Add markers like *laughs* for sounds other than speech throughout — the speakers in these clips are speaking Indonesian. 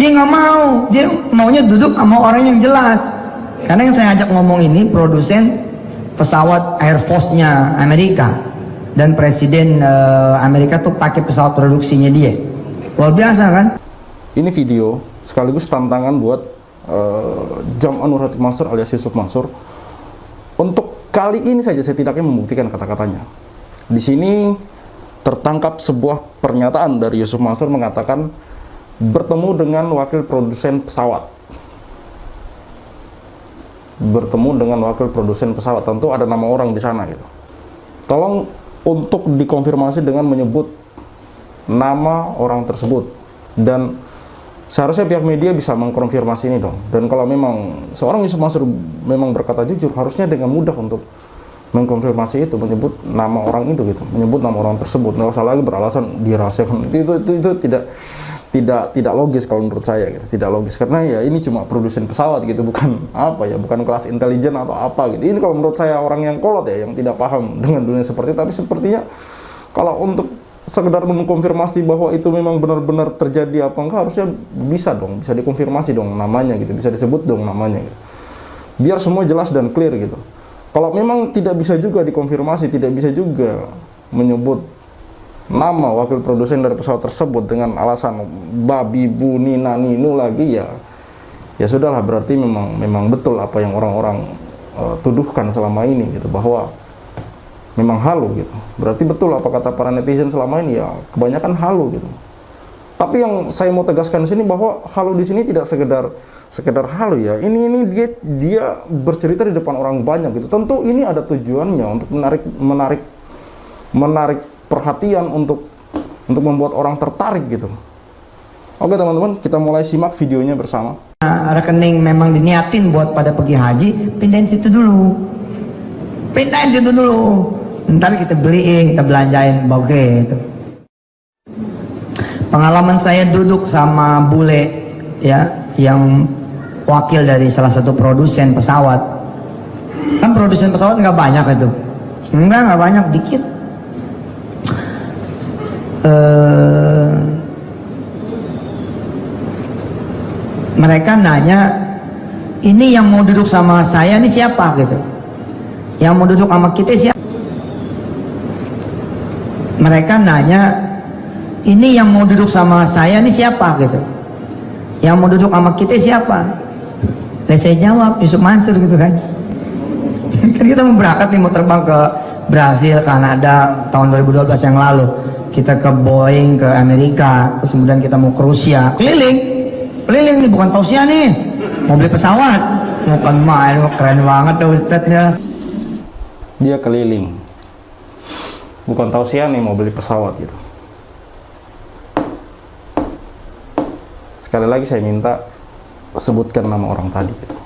dia nggak mau. Dia maunya duduk sama orang yang jelas. Karena yang saya ajak ngomong ini produsen pesawat Air Force-nya Amerika. Dan presiden uh, Amerika tuh pakai pesawat produksinya dia. Luar biasa kan? Ini video sekaligus tantangan buat uh, Jam Anur Hati Mansur alias Yusuf Mansur. Untuk kali ini saja saya tidaknya membuktikan kata-katanya. Di sini tertangkap sebuah pernyataan dari Yusuf Mansur mengatakan bertemu dengan wakil produsen pesawat. Bertemu dengan wakil produsen pesawat. Tentu ada nama orang di sana gitu. Tolong untuk dikonfirmasi dengan menyebut nama orang tersebut. Dan seharusnya pihak media bisa mengkonfirmasi ini dong. Dan kalau memang seorang Yusuf memang berkata jujur harusnya dengan mudah untuk mengkonfirmasi itu menyebut nama orang itu gitu. Menyebut nama orang tersebut. Nggak usah lagi beralasan dirahasiakan. Itu, itu itu itu tidak tidak tidak logis kalau menurut saya gitu. Tidak logis. Karena ya ini cuma produsen pesawat gitu bukan *laughs* apa ya bukan kelas intelijen atau apa gitu. Ini kalau menurut saya orang yang kolot ya yang tidak paham *laughs* dengan dunia seperti tapi sepertinya kalau untuk sekedar mengkonfirmasi bahwa itu memang benar-benar terjadi apa enggak harusnya bisa dong bisa dikonfirmasi dong namanya gitu bisa disebut dong namanya gitu. Biar semua jelas dan clear gitu. Kalau memang tidak bisa juga dikonfirmasi tidak bisa juga menyebut nama wakil produsen dari pesawat tersebut dengan alasan babi bu nina lagi ya ya sudahlah berarti memang memang betul apa yang orang-orang uh, tuduhkan selama ini gitu bahwa memang halu gitu. Berarti betul apa kata para netizen selama ini ya kebanyakan halu gitu. Tapi yang saya mau tegaskan di sini bahwa halu di sini tidak sekedar sekedar halu ya. Ini ini dia dia bercerita di depan orang banyak gitu. Tentu ini ada tujuannya untuk menarik menarik menarik perhatian untuk untuk membuat orang tertarik gitu. Oke teman-teman, kita mulai simak videonya bersama. Nah, rekening memang diniatin buat pada pergi haji, pindahin situ dulu. Pindahin situ dulu. Ntar kita beliin, kita belanjain boge itu. Pengalaman saya duduk sama bule ya yang wakil dari salah satu produsen pesawat. Kan produsen pesawat nggak banyak itu. Enggak, nggak banyak, dikit uh, mereka nanya ini yang mau duduk sama saya ini siapa? Gitu. Yang mau duduk sama kita siapa? Mereka nanya ini yang mau duduk sama saya ini siapa? Gitu. Yang mau duduk sama kita siapa? Dan saya jawab Yusuf Mansur gitu kan. *laughs* Kan kita mau berangkat nih mau terbang ke Brasil, Kanada tahun 2012 yang lalu kita ke Boeing ke Amerika terus kemudian kita mau ke Rusia. Keliling. Keliling nih bukan tausiah nih. Mau beli pesawat. Bukan main keren banget tuh ustadznya dia keliling. Bukan tausiah nih mau beli pesawat gitu. Sekali lagi saya minta sebutkan nama orang tadi gitu.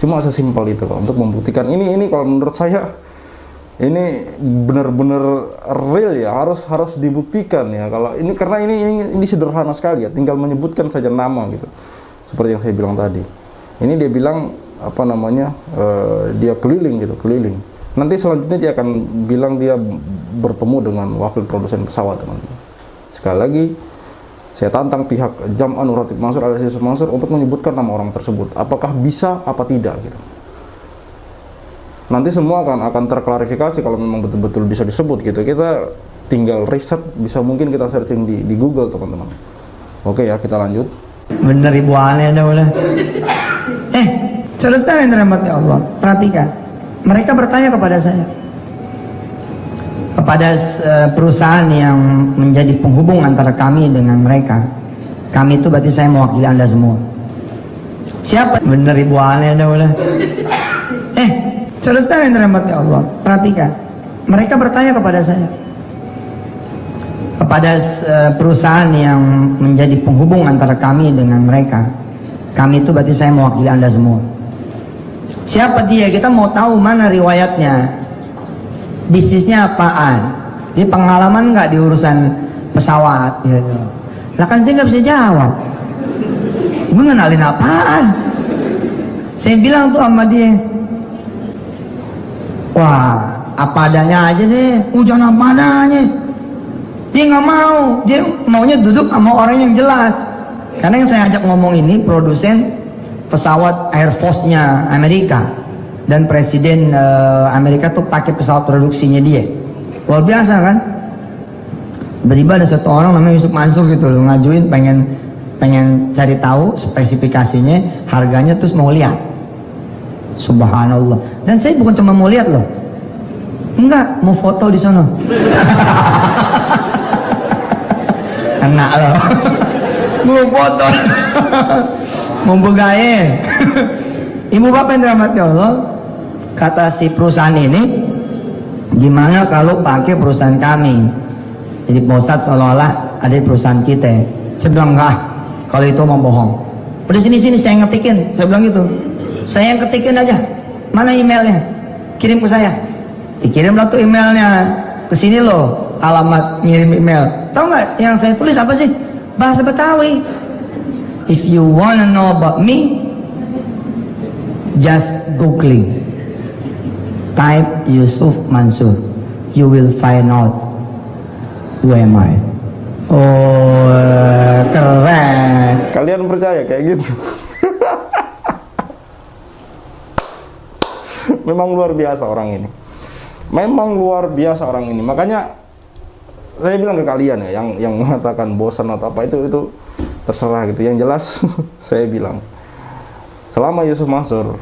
Cuma sesimpel itu kok untuk membuktikan ini ini kalau menurut saya ini benar-benar real ya harus harus dibuktikan ya. Kalau ini karena ini ini, ini sederhana sekali ya tinggal menyebutkan saja nama gitu. Seperti yang saya bilang tadi. Ini dia bilang apa namanya uh, dia keliling gitu keliling. Nanti selanjutnya dia akan bilang dia bertemu dengan wakil produsen pesawat teman-teman. Sekali lagi saya tantang pihak Jam Anuratif Mansur alias Mansur untuk menyebutkan nama orang tersebut. Apakah bisa apa tidak gitu nanti semua akan akan terklarifikasi kalau memang betul-betul bisa disebut gitu. Kita tinggal riset bisa mungkin kita searching di, di Google teman-teman. Oke ya kita lanjut. Bener ibu aneh ada boleh. Eh saudara yang dirahmati Allah. Perhatikan. Mereka bertanya kepada saya. Kepada uh, perusahaan yang menjadi penghubung antara kami dengan mereka. Kami itu berarti saya mewakili anda semua. Siapa? Bener ibu aneh ada boleh. Eh Saudara yang dirahmati Allah, perhatikan. Mereka bertanya kepada saya. Kepada uh, perusahaan yang menjadi penghubung antara kami dengan mereka. Kami itu berarti saya mewakili Anda semua. Siapa dia? Kita mau tahu mana riwayatnya. Bisnisnya apaan? Di pengalaman nggak di urusan pesawat gitu. Lah kan saya nggak bisa jawab. Gue ngenalin apaan? Saya bilang tuh sama dia, wah apa adanya aja deh hujan apa adanya dia nggak mau dia maunya duduk sama orang yang jelas Karena yang saya ajak ngomong ini produsen pesawat Air Force-nya Amerika dan presiden uh, Amerika tuh pakai pesawat produksinya dia. Luar biasa kan? Tiba-tiba ada satu orang namanya Yusuf Mansur gitu loh ngajuin pengen pengen cari tahu spesifikasinya, harganya terus mau lihat. Subhanallah. Dan saya bukan cuma mau lihat loh. Enggak, mau foto di sana. *laughs* Enak loh. *laughs* mau foto. *laughs* mau begaya. Ibu bapak yang dirahmati Allah, kata si perusahaan ini, gimana kalau pakai perusahaan kami? Jadi posat seolah-olah ada di perusahaan kita. Saya bilang enggak, kalau itu mau bohong. Udah sini sini saya ngetikin, saya bilang gitu. Saya yang ketikin aja. Mana emailnya? Kirim ke saya. Dikirimlah tuh emailnya ke sini loh. Alamat ngirim email. Tahu nggak yang saya tulis apa sih? Bahasa Betawi. If you wanna know about me, just googling. Type Yusuf Mansur. You will find out who am I. Oh, keren. Kalian percaya kayak gitu? *laughs* Memang luar biasa orang ini. Memang luar biasa orang ini. Makanya saya bilang ke kalian ya, yang yang *laughs* mengatakan bosan atau apa itu itu terserah gitu. Yang jelas *laughs* saya bilang selama Yusuf Mansur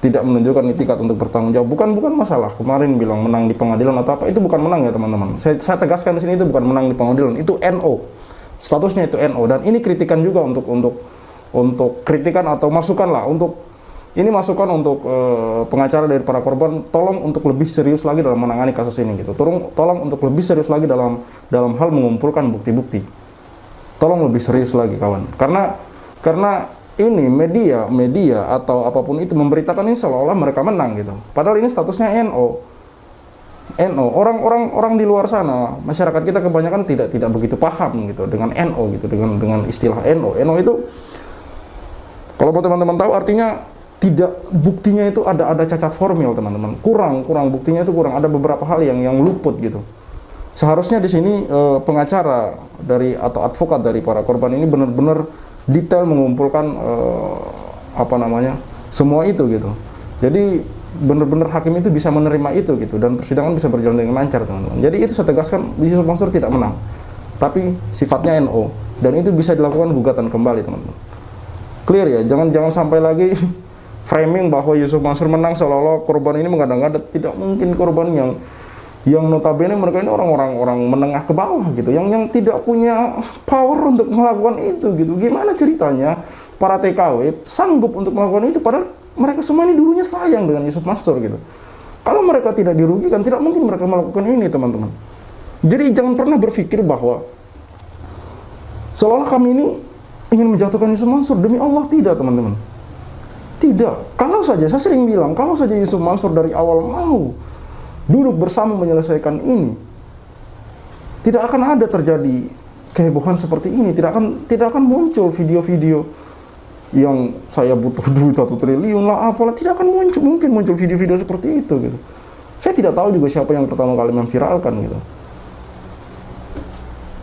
tidak menunjukkan itikat untuk bertanggung jawab bukan bukan masalah kemarin bilang menang di pengadilan atau apa itu bukan menang ya teman-teman saya, saya tegaskan di sini itu bukan menang di pengadilan itu NO statusnya itu NO dan ini kritikan juga untuk untuk untuk kritikan atau masukan lah untuk ini masukan untuk uh, pengacara dari para korban tolong untuk lebih serius lagi dalam menangani kasus ini gitu. Tolong tolong untuk lebih serius lagi dalam dalam hal mengumpulkan bukti-bukti. Tolong lebih serius lagi kawan. Karena karena ini media media atau apa pun itu memberitakan ini seolah-olah mereka menang gitu. Padahal ini statusnya NO NO orang-orang orang di luar sana masyarakat kita kebanyakan tidak tidak begitu paham gitu dengan NO gitu dengan dengan istilah NO NO itu kalau teman-teman tahu artinya tidak buktinya itu ada ada cacat formil teman-teman. Kurang kurang buktinya itu kurang. Ada beberapa hal yang yang luput gitu. Seharusnya di sini eh, pengacara dari atau advokat dari para korban ini benar-benar detail mengumpulkan uh, apa namanya semua itu gitu. Jadi benar-benar hakim itu bisa menerima itu gitu. Dan persidangan bisa berjalan dengan lancar teman-teman. Jadi itu saya tegaskan Yusuf Mansur tidak menang. Tapi sifatnya NO dan itu bisa dilakukan gugatan kembali teman-teman. Clear ya? Jangan jangan sampai lagi *laughs* framing bahwa Yusuf Mansur menang seolah-olah korban ini mengada-ngada tidak mungkin korban yang yang notabene mereka ini orang-orang orang menengah ke bawah gitu. Yang yang tidak punya power untuk melakukan itu gitu. Gimana ceritanya para TKW sanggup untuk melakukan itu padahal mereka semua ini dulunya sayang dengan Yusuf Mansur gitu. Kalau mereka tidak dirugikan tidak mungkin mereka melakukan ini teman-teman. Jadi jangan pernah berpikir bahwa seolah kami ini ingin menjatuhkan Yusuf Mansur. Demi Allah tidak teman-teman tidak. Kalau saja saya sering bilang kalau saja Yusuf Mansur dari awal mau duduk bersama menyelesaikan ini tidak akan ada terjadi kehebohan seperti ini. Tidak akan tidak akan muncul video-video yang saya butuh *laughs* duit satu triliun lah apalah. Tidak akan muncul mungkin muncul video-video seperti itu gitu. Saya tidak tahu juga siapa yang pertama kali memviralkan gitu.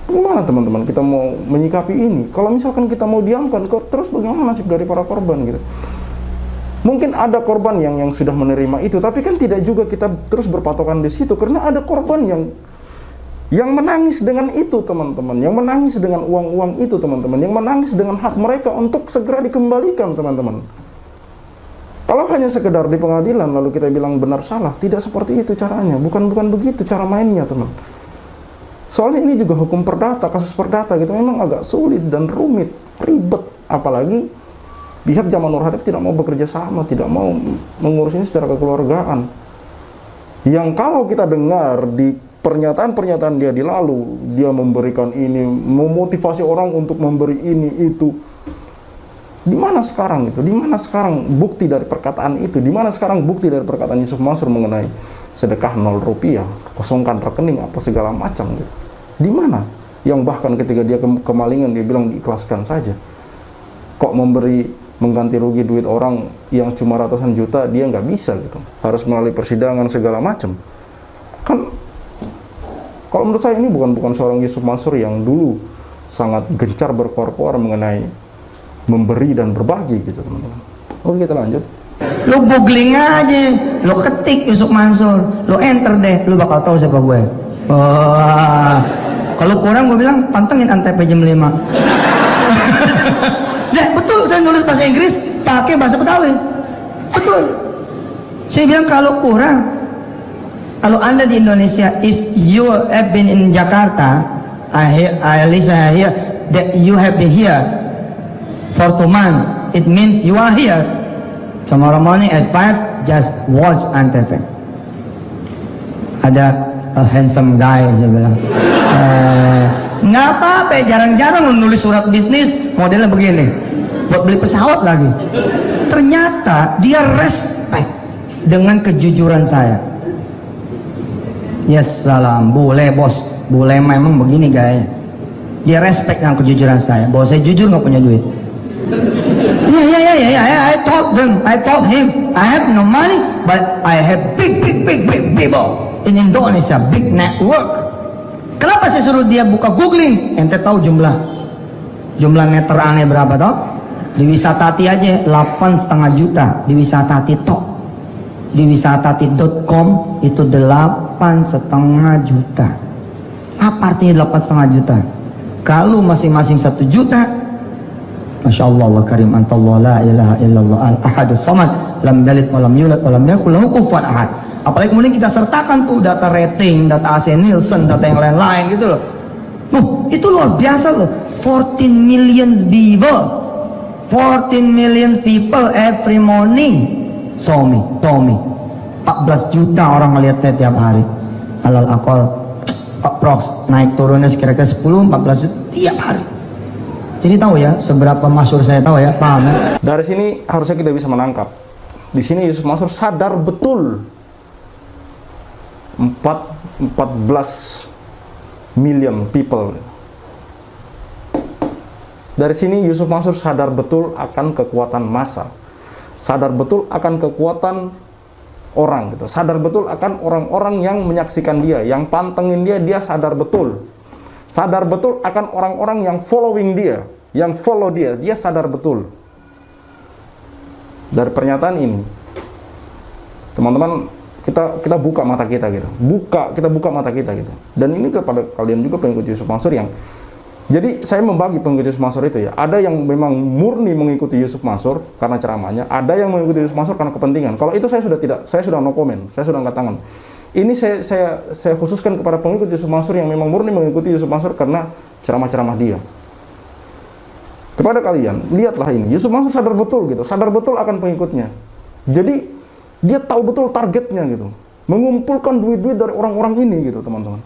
Gimana teman-teman kita mau menyikapi ini? Kalau misalkan kita mau diamkan terus bagaimana nasib dari para korban gitu Mungkin ada korban yang yang sudah menerima itu, tapi kan tidak juga kita terus berpatokan di situ karena ada korban yang yang menangis dengan itu teman-teman, yang menangis dengan uang-uang itu teman-teman, yang menangis dengan hak mereka untuk segera dikembalikan teman-teman. Kalau hanya sekedar di pengadilan lalu kita bilang benar salah, tidak seperti itu caranya, bukan bukan begitu cara mainnya teman. Soalnya ini juga hukum perdata, kasus perdata gitu. Memang agak sulit dan rumit, ribet, apalagi pihak zaman Nur tidak mau bekerja sama, tidak mau mengurus ini secara kekeluargaan. Yang kalau kita dengar di pernyataan-pernyataan dia di lalu, dia memberikan ini, memotivasi orang untuk memberi ini itu. Di mana sekarang itu? Di mana sekarang bukti dari perkataan itu? Di mana sekarang bukti dari perkataan Yusuf Mansur mengenai sedekah nol rupiah, kosongkan rekening apa segala macam gitu. Di mana? Yang bahkan ketika dia kemalingan dia bilang diikhlaskan saja. Kok memberi mengganti rugi duit orang yang cuma ratusan juta dia nggak bisa gitu. Harus melalui persidangan segala macam. Kan kalau menurut saya ini bukan bukan seorang Yusuf Mansur yang dulu sangat gencar berkor-kor mengenai memberi dan berbagi gitu teman-teman. Oke kita lanjut. Lu googling aja, lu ketik Yusuf Mansur, lu enter deh, lu bakal tahu siapa gue. Wah, kalau kurang gue bilang pantengin antep jam 5. Saya nulis bahasa Inggris pakai bahasa Betawi. Betul. Saya bilang kalau kurang, kalau anda di Indonesia, if you have been in Jakarta, I hear, at least I hear that you have been here for two months. It means you are here. Tomorrow morning at 5, just watch Antv. Ada a handsome guy, dia bilang. Eh, nggak apa-apa, jarang-jarang lu nulis surat bisnis modelnya begini. Buat beli pesawat lagi. Ternyata dia respect dengan kejujuran saya. Yes, salam. Boleh, bos. Boleh memang begini gaya. Dia respect dengan kejujuran saya. Bahwa saya jujur nggak punya duit. Yeah, yeah, yeah, yeah, yeah. I told them, I told him, I have no money, but I have big, big, big, big people in Indonesia, big network. Kenapa saya suruh dia buka googling? Ente tahu jumlah jumlah meter aneh berapa toh? Di Wisatati aja 8 setengah juta di Wisatati tok. Di wisatati.com itu 8 setengah juta. Apa artinya 8 setengah juta? Kalau masing-masing satu juta, Masya Allah Allah karim antallah la ilaha illallah al ahadus samad lam yalid wa lam yulad wa lam yakul lahu kufuwan ahad apalagi kemudian kita sertakan tuh data rating data AC Nielsen data yang lain-lain gitu loh Nuh, itu luar biasa loh 14 million people 14 million people every morning saw me saw me 14 juta orang melihat saya tiap hari alal akal approx naik turunnya sekira-kira 10 14 juta tiap hari jadi tahu ya seberapa masyur saya tahu ya, paham ya? Dari sini harusnya kita bisa menangkap. Di sini Yusuf Mansur sadar betul 4, 14 million people. Dari sini Yusuf Mansur sadar betul akan kekuatan massa. Sadar betul akan kekuatan orang gitu. Sadar betul akan orang-orang yang menyaksikan dia, yang pantengin dia, dia sadar betul sadar betul akan orang-orang yang following dia, yang follow dia, dia sadar betul. Dari pernyataan ini, teman-teman, kita kita buka mata kita gitu, buka kita buka mata kita gitu. Dan ini kepada kalian juga pengikut Yusuf Mansur yang jadi saya membagi pengikut Yusuf Mansur itu ya. Ada yang memang murni mengikuti Yusuf Mansur karena ceramahnya, ada yang mengikuti Yusuf Mansur karena kepentingan. Kalau itu saya sudah tidak, saya sudah no comment, saya sudah angkat tangan. Ini saya, saya, saya khususkan kepada pengikut Yusuf Mansur yang memang murni mengikuti Yusuf Mansur karena ceramah-ceramah dia. Kepada kalian, lihatlah ini. Yusuf Mansur sadar betul gitu, sadar betul akan pengikutnya. Jadi dia tahu betul targetnya gitu, mengumpulkan duit-duit dari orang-orang ini gitu, teman-teman.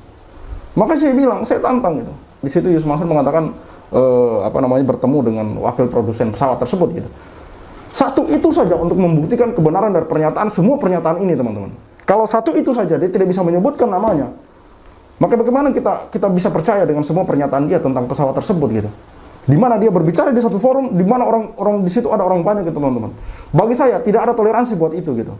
Maka saya bilang, saya tantang gitu. Di situ Yusuf Mansur mengatakan eh, apa namanya bertemu dengan wakil produsen pesawat tersebut gitu. Satu itu saja untuk membuktikan kebenaran dari pernyataan semua pernyataan ini, teman-teman. Kalau satu itu saja dia tidak bisa menyebutkan namanya, maka bagaimana kita kita bisa percaya dengan semua pernyataan dia tentang pesawat tersebut gitu? Di mana dia berbicara di satu forum, di mana orang-orang di situ ada orang banyak gitu teman-teman. Bagi saya tidak ada toleransi buat itu gitu.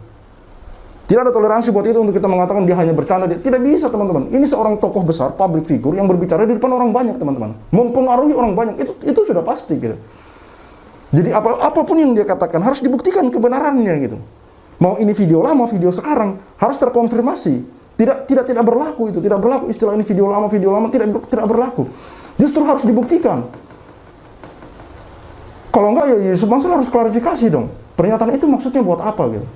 Tidak ada toleransi buat itu untuk kita mengatakan dia hanya bercanda. Dia tidak bisa teman-teman. Ini seorang tokoh besar, public figure yang berbicara di depan orang banyak teman-teman. Mempengaruhi orang banyak itu itu sudah pasti gitu. Jadi apa apa pun yang dia katakan harus dibuktikan kebenarannya gitu. Mau ini video lama, video sekarang harus terkonfirmasi. Tidak tidak tidak berlaku itu, tidak berlaku istilah ini video lama, video lama tidak tidak berlaku. Justru harus dibuktikan. Kalau enggak ya Yusuf Mansur harus klarifikasi dong. Pernyataan itu maksudnya buat apa gitu.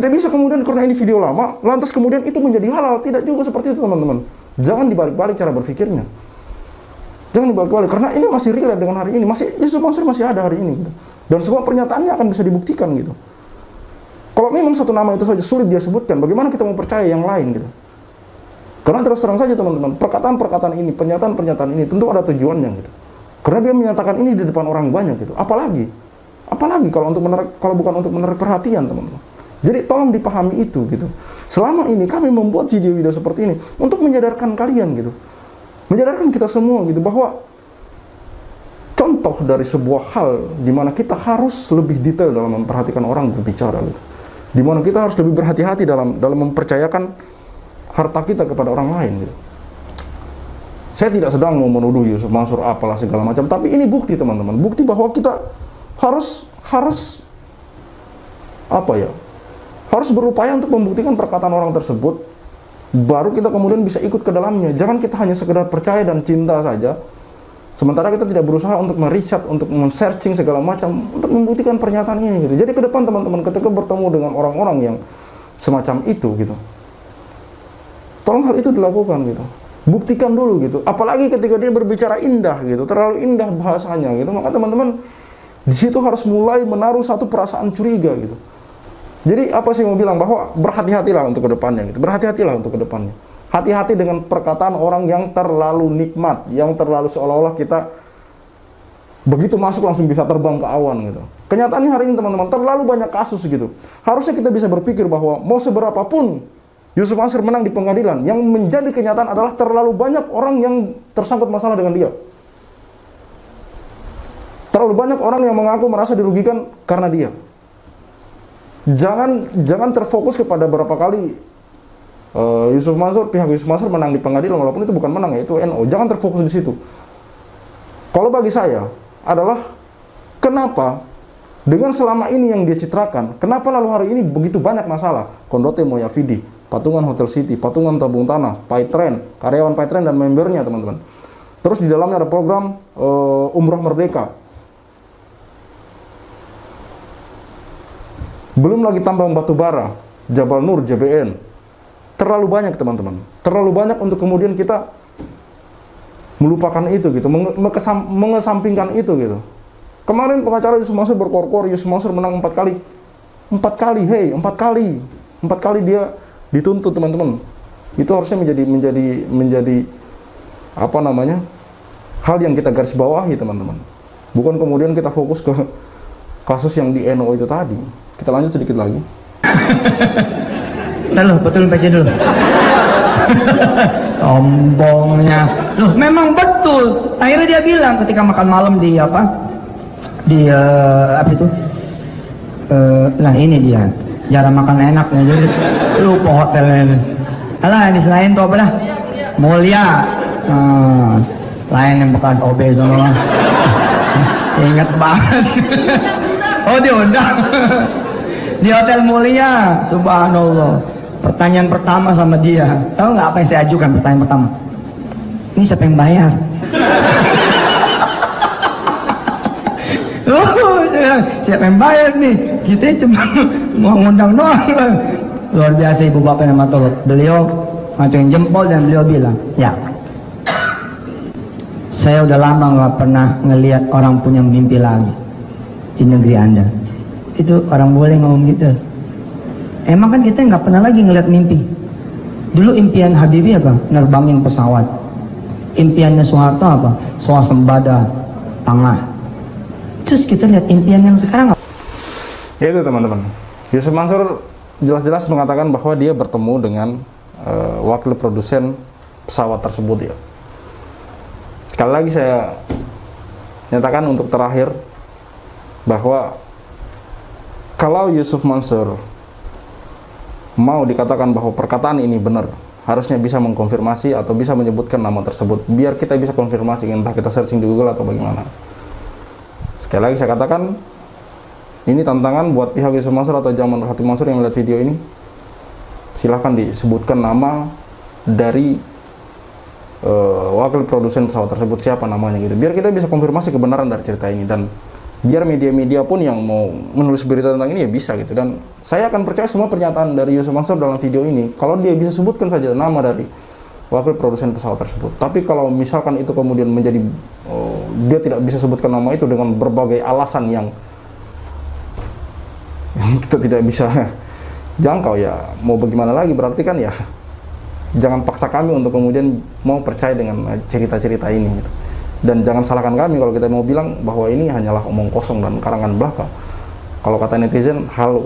Tidak bisa kemudian karena ini video lama, lantas kemudian itu menjadi halal. Tidak juga seperti itu teman-teman. Jangan dibalik-balik cara berpikirnya. Jangan dibalik-balik karena ini masih relate dengan hari ini. Masih Yusuf Mansur masih ada hari ini gitu. Dan semua pernyataannya akan bisa dibuktikan gitu. Kalau memang satu nama itu saja sulit dia sebutkan, bagaimana kita mau percaya yang lain gitu? Karena terus terang saja teman-teman, perkataan-perkataan ini, pernyataan-pernyataan ini tentu ada tujuannya gitu. Karena dia menyatakan ini di depan orang banyak gitu. Apalagi, apalagi kalau untuk menarik, kalau bukan untuk menarik perhatian teman-teman. Jadi tolong dipahami itu gitu. Selama ini kami membuat video-video seperti ini untuk menyadarkan kalian gitu, menyadarkan kita semua gitu bahwa contoh dari sebuah hal di mana kita harus lebih detail dalam memperhatikan orang berbicara gitu di mana kita harus lebih berhati-hati dalam dalam mempercayakan harta kita kepada orang lain gitu. saya tidak sedang mau menuduh Yusuf Mansur apalah segala macam, tapi ini bukti teman-teman, bukti bahwa kita harus harus apa ya? Harus berupaya untuk membuktikan perkataan orang tersebut baru kita kemudian bisa ikut ke dalamnya. Jangan kita hanya sekedar percaya dan cinta saja. Sementara kita tidak berusaha untuk meriset, untuk men-searching segala macam untuk membuktikan pernyataan ini gitu. Jadi ke depan teman-teman ketika bertemu dengan orang-orang yang semacam itu gitu. Tolong hal itu dilakukan gitu buktikan dulu gitu apalagi ketika dia berbicara indah gitu terlalu indah bahasanya gitu maka teman-teman di situ harus mulai menaruh satu perasaan curiga gitu jadi apa sih mau bilang bahwa berhati-hatilah untuk ke depannya gitu berhati-hatilah untuk ke depannya hati-hati dengan perkataan orang yang terlalu nikmat yang terlalu seolah-olah kita begitu masuk langsung bisa terbang ke awan gitu kenyataannya hari ini teman-teman terlalu banyak kasus gitu harusnya kita bisa berpikir bahwa mau seberapapun Yusuf Mansur menang di pengadilan. Yang menjadi kenyataan adalah terlalu banyak orang yang tersangkut masalah dengan dia. Terlalu banyak orang yang mengaku merasa dirugikan karena dia. Jangan jangan terfokus kepada berapa kali uh, Yusuf Mansur pihak Yusuf Mansur menang di pengadilan walaupun itu bukan menang ya itu NO. Jangan terfokus di situ. Kalau bagi saya adalah kenapa dengan selama ini yang dia citrakan, kenapa lalu hari ini begitu banyak masalah? Kondote Moyavidi, patungan Hotel City, patungan tabung tanah, Paytren, karyawan Paytren dan membernya teman-teman. Terus di dalamnya ada program uh, Umroh Merdeka. Belum lagi tambang batu bara, Jabal Nur, JBN. Terlalu banyak teman-teman. Terlalu banyak untuk kemudian kita melupakan itu gitu, mengesampingkan itu gitu. Kemarin pengacara Yusuf Mansur berkor-kor, Yusuf Mansur menang empat kali. Empat kali, hei, empat kali. Empat kali dia dituntut teman-teman itu harusnya menjadi menjadi menjadi apa namanya hal yang kita garis bawahi teman-teman bukan kemudian kita fokus ke kasus yang di NO itu tadi kita lanjut sedikit lagi. *laughs* Lalu betul baca dulu *laughs* sombongnya. Loh memang betul. Akhirnya dia bilang ketika makan malam di apa? Di uh, apa itu? Uh, nah ini dia. Jarang makan enak ya jadi lupa hotel ini. Alah ini selain tuh apa dah mulia. Hmm, lain yang bekas OB semua inget banget. *laughs* Oh diundang di hotel mulia subhanallah pertanyaan pertama sama dia tahu nggak apa yang saya ajukan pertanyaan pertama ini siapa yang bayar Oh, siapa yang bayar nih? Kita cuma mau ngundang doang. Luar biasa ibu bapak yang matur. Beliau macam jempol dan beliau bilang, ya. Saya udah lama nggak pernah ngelihat orang punya mimpi lagi di negeri anda. Itu orang boleh ngomong gitu. Emang kan kita nggak pernah lagi ngelihat mimpi. Dulu impian Habibie apa? Nerbangin pesawat. Impiannya Soeharto apa? Swasembada tengah Terus kita lihat impian yang sekarang Ya itu teman-teman. Yusuf Mansur jelas-jelas mengatakan bahwa dia bertemu dengan uh, wakil produsen pesawat tersebut ya. Sekali lagi saya nyatakan untuk terakhir bahwa kalau Yusuf Mansur mau dikatakan bahwa perkataan ini benar, harusnya bisa mengkonfirmasi atau bisa menyebutkan nama tersebut biar kita bisa konfirmasi entah kita searching di Google atau bagaimana. Sekali lagi saya katakan, ini tantangan buat pihak Yusuf Mansur atau Jaman Hati Mansur yang melihat video ini. Silahkan disebutkan nama dari uh, wakil produsen pesawat tersebut siapa namanya gitu. Biar kita bisa konfirmasi kebenaran dari cerita ini dan biar media-media pun yang mau menulis berita tentang ini ya bisa gitu. Dan saya akan percaya semua pernyataan dari Yusuf Mansur dalam video ini. Kalau dia bisa sebutkan saja nama dari wakil produsen pesawat tersebut. Tapi kalau misalkan itu kemudian menjadi uh, dia tidak bisa sebutkan nama itu dengan berbagai alasan yang, yang kita tidak bisa *laughs* jangkau ya mau bagaimana lagi? Berarti kan ya jangan paksa kami untuk kemudian mau percaya dengan cerita-cerita ini dan jangan salahkan kami kalau kita mau bilang bahwa ini hanyalah omong kosong dan karangan belaka. Kalau kata netizen hal